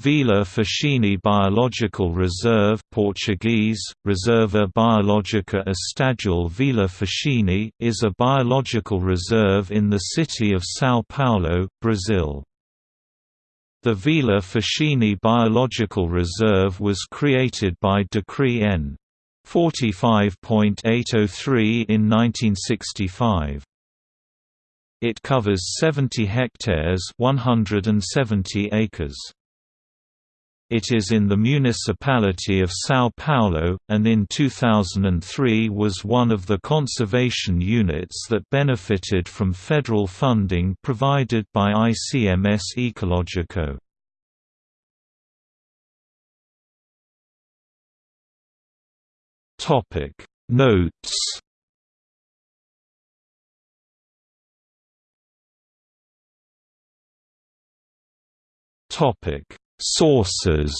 Vila Facchini Biological Reserve Portuguese, Reserva Biológica Estadual Vila Facchini is a biological reserve in the city of São Paulo, Brazil. The Vila Facchini Biological Reserve was created by Decree N. 45.803 in 1965. It covers 70 hectares 170 acres. It is in the municipality of São Paulo, and in 2003 was one of the conservation units that benefited from federal funding provided by ICMS Ecológico. Notes Topic Sources